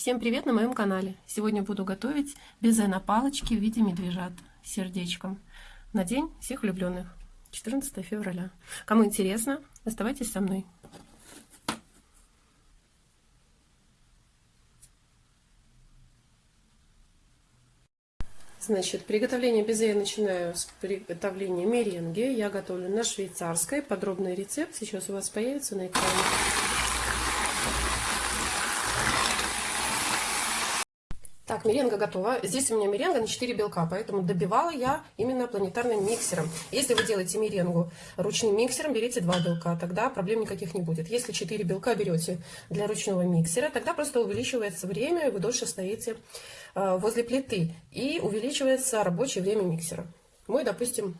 Всем привет на моем канале! Сегодня буду готовить безе на палочке в виде медвежат с сердечком на день всех влюбленных, 14 февраля. Кому интересно, оставайтесь со мной. Значит, приготовление безе я начинаю с приготовления меренги. Я готовлю на швейцарской. Подробный рецепт сейчас у вас появится на экране. Меренга готова. Здесь у меня меренга на 4 белка, поэтому добивала я именно планетарным миксером. Если вы делаете меренгу ручным миксером, берите 2 белка, тогда проблем никаких не будет. Если 4 белка берете для ручного миксера, тогда просто увеличивается время, и вы дольше стоите э, возле плиты. И увеличивается рабочее время миксера. Мой, допустим,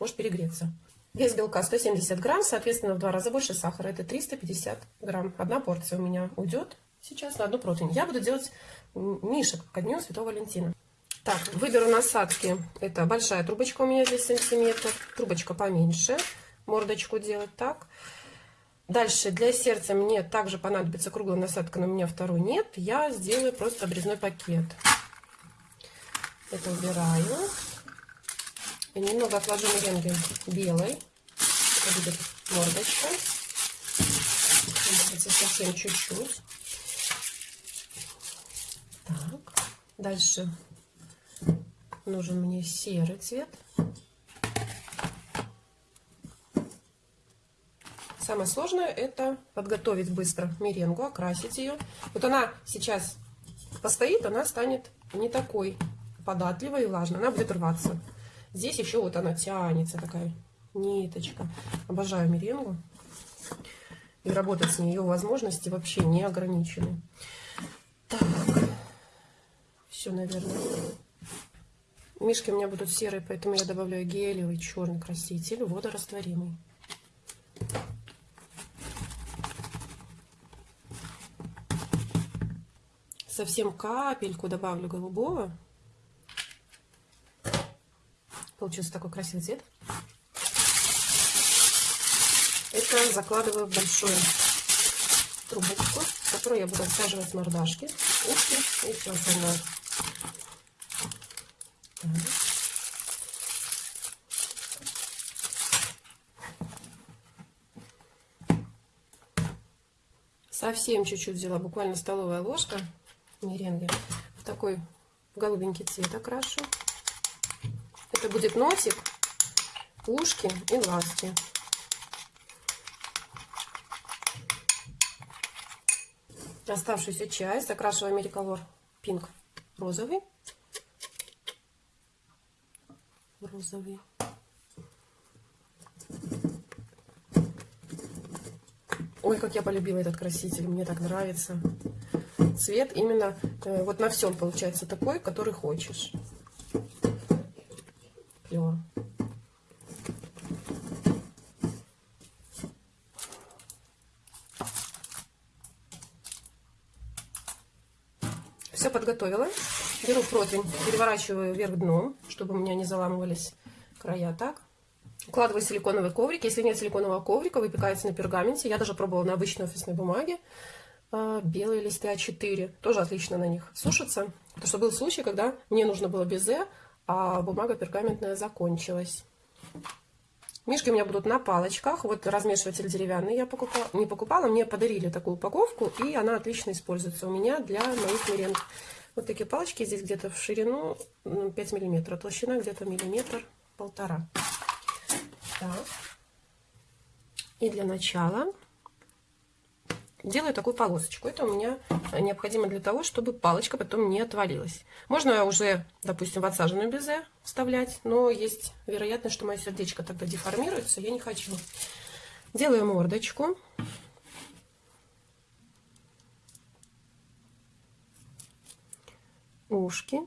может перегреться. Вес белка 170 грамм, соответственно, в два раза больше сахара. Это 350 грамм. Одна порция у меня уйдет сейчас на одну противень. Я буду делать мишек ко дню Святого Валентина. Так, выберу насадки. Это большая трубочка у меня здесь сантиметр. Трубочка поменьше. Мордочку делать так. Дальше для сердца мне также понадобится круглая насадка, но у меня второй нет. Я сделаю просто обрезной пакет. Это убираю. И немного отложу меренги белой. Это будет мордочка. Совсем чуть-чуть. Дальше нужен мне серый цвет. Самое сложное это подготовить быстро меренгу, окрасить ее. Вот она сейчас постоит, она станет не такой податливой и влажной, она будет рваться. Здесь еще вот она тянется, такая ниточка. Обожаю меренгу. И работать с ней, возможности вообще не ограничены. Так все, наверное. Мишки у меня будут серые, поэтому я добавляю гелевый черный краситель, водорастворимый. Совсем капельку добавлю голубого. Получился такой красивый цвет. Это закладываю в большую трубочку, в которую я буду отсаживать мордашки, ушки и все остальное. Совсем чуть-чуть взяла, буквально столовая ложка меренги. В такой голубенький цвет окрашу. Это будет носик, ушки и глазки. Оставшуюся часть закрашиваю Америколор Пинк розовый. розовый. Ой, как я полюбила этот краситель, мне так нравится. Цвет именно э, вот на всем получается такой, который хочешь. Клево. Все подготовила. Беру противень, переворачиваю вверх дном, чтобы у меня не заламывались края так. Укладываю силиконовый коврик. Если нет силиконового коврика, выпекается на пергаменте. Я даже пробовала на обычной офисной бумаге. А, белые листы А4 тоже отлично на них сушатся. Потому что был случай, когда мне нужно было безе, а бумага пергаментная закончилась. Мишки у меня будут на палочках. Вот размешиватель деревянный я покупала, не покупала, мне подарили такую упаковку, и она отлично используется у меня для моих меренг. Вот такие палочки здесь где-то в ширину 5 миллиметров, толщина где-то миллиметр полтора. Так. И для начала делаю такую полосочку. Это у меня необходимо для того, чтобы палочка потом не отвалилась. Можно уже, допустим, в отсаженную безе вставлять, но есть вероятность, что мое сердечко тогда деформируется, я не хочу. Делаю мордочку. ушки.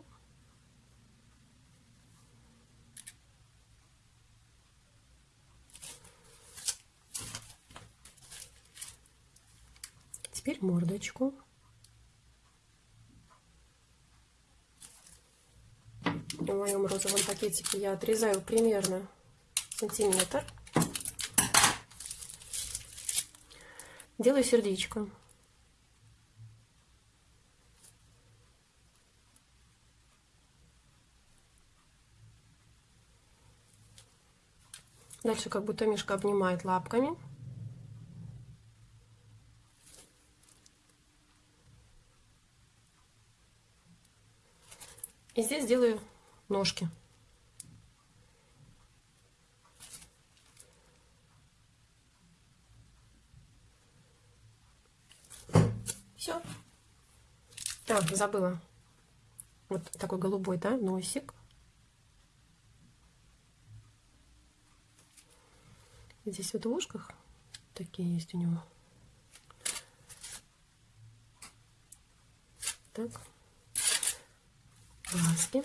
теперь мордочку. В моем розовом пакетике я отрезаю примерно сантиметр. Делаю сердечко. Дальше как будто мишка обнимает лапками. И здесь делаю ножки. Все. А, забыла. Вот такой голубой, да, носик. Здесь вот в ушках такие есть у него. Так. Глазки.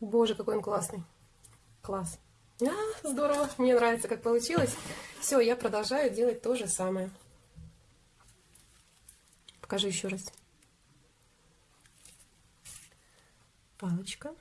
Боже, какой он классный. Класс. А, здорово, мне нравится, как получилось. Все, я продолжаю делать то же самое. Покажу еще раз. Палочка.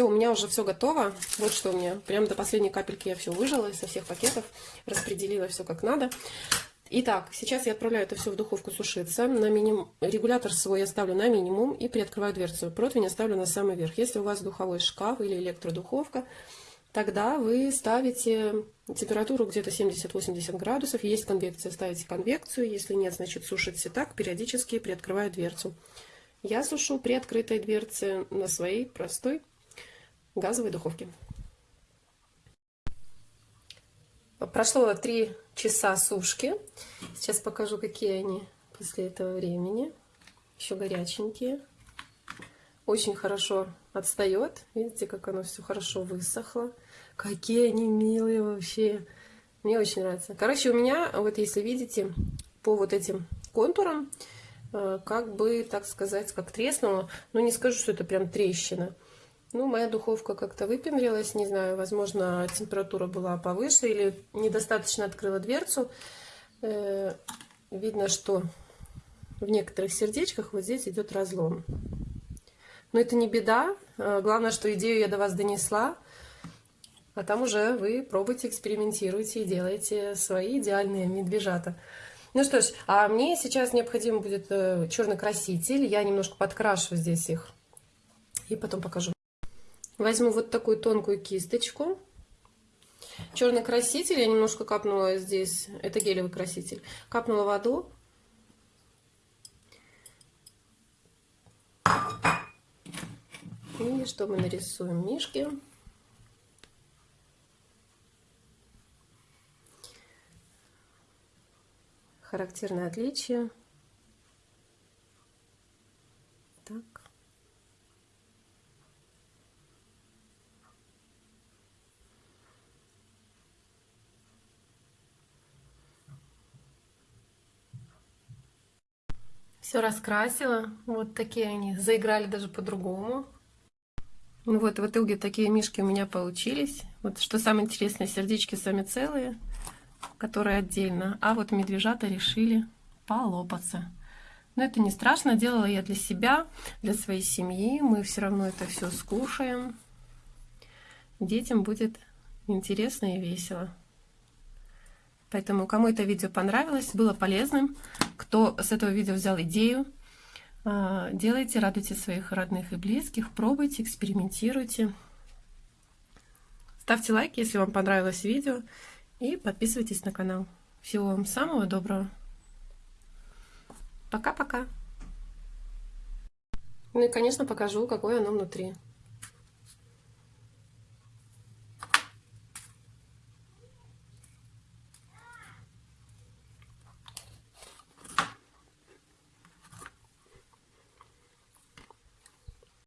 Все, у меня уже все готово. Вот что у меня. Прям до последней капельки я все выжила со всех пакетов. Распределила все как надо. Итак, сейчас я отправляю это все в духовку сушиться. На миним... Регулятор свой я ставлю на минимум и приоткрываю дверцу. Противень я ставлю на самый верх. Если у вас духовой шкаф или электродуховка, тогда вы ставите температуру где-то 70-80 градусов. Есть конвекция, ставите конвекцию. Если нет, значит сушите так, периодически приоткрываю дверцу. Я сушу при открытой дверце на своей простой газовой духовке. Прошло 3 часа сушки. Сейчас покажу, какие они после этого времени. Еще горяченькие. Очень хорошо отстает. Видите, как оно все хорошо высохло. Какие они милые вообще. Мне очень нравится. Короче, у меня, вот если видите, по вот этим контурам, э, как бы, так сказать, как треснуло. Но не скажу, что это прям трещина. Ну, моя духовка как-то выпендрилась, не знаю, возможно, температура была повыше или недостаточно открыла дверцу. Э, видно, что в некоторых сердечках вот здесь идет разлом. Но это не беда. Э, главное, что идею я до вас донесла. А там уже вы пробуйте, экспериментируйте и делаете свои идеальные медвежата. Ну что ж, а мне сейчас необходим будет э, черный краситель. Я немножко подкрашу здесь их и потом покажу. Возьму вот такую тонкую кисточку. Черный краситель, я немножко капнула здесь, это гелевый краситель, капнула воду. И что мы нарисуем? Мишки. Характерное отличие. Так. Все раскрасила. Вот такие они. Заиграли даже по-другому. Ну вот, в итоге такие мишки у меня получились. Вот что самое интересное, сердечки сами целые, которые отдельно. А вот медвежата решили полопаться. Но это не страшно, делала я для себя, для своей семьи. Мы все равно это все скушаем. Детям будет интересно и весело. Поэтому, кому это видео понравилось, было полезным, кто с этого видео взял идею, а, делайте, радуйте своих родных и близких, пробуйте, экспериментируйте. Ставьте лайки, если вам понравилось видео, и подписывайтесь на канал. Всего вам самого доброго. Пока-пока. Ну и, конечно, покажу, какое оно внутри.